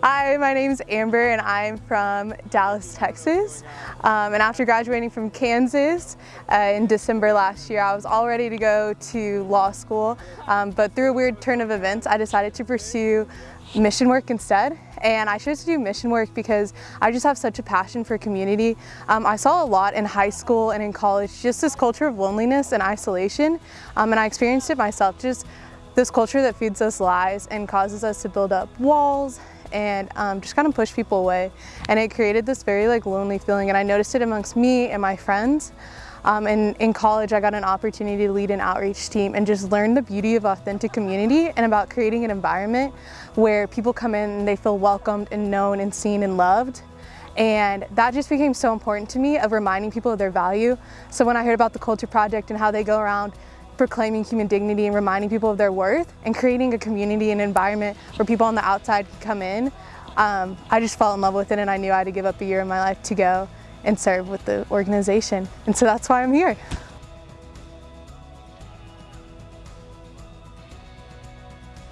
Hi, my name is Amber and I'm from Dallas, Texas. Um, and after graduating from Kansas uh, in December last year, I was all ready to go to law school. Um, but through a weird turn of events, I decided to pursue mission work instead. And I chose to do mission work because I just have such a passion for community. Um, I saw a lot in high school and in college, just this culture of loneliness and isolation. Um, and I experienced it myself, just this culture that feeds us lies and causes us to build up walls and um, just kind of push people away. And it created this very like lonely feeling and I noticed it amongst me and my friends. Um, and in college, I got an opportunity to lead an outreach team and just learn the beauty of authentic community and about creating an environment where people come in and they feel welcomed and known and seen and loved. And that just became so important to me of reminding people of their value. So when I heard about the Culture Project and how they go around proclaiming human dignity and reminding people of their worth and creating a community and environment where people on the outside can come in. Um, I just fell in love with it and I knew I had to give up a year of my life to go and serve with the organization. And so that's why I'm here.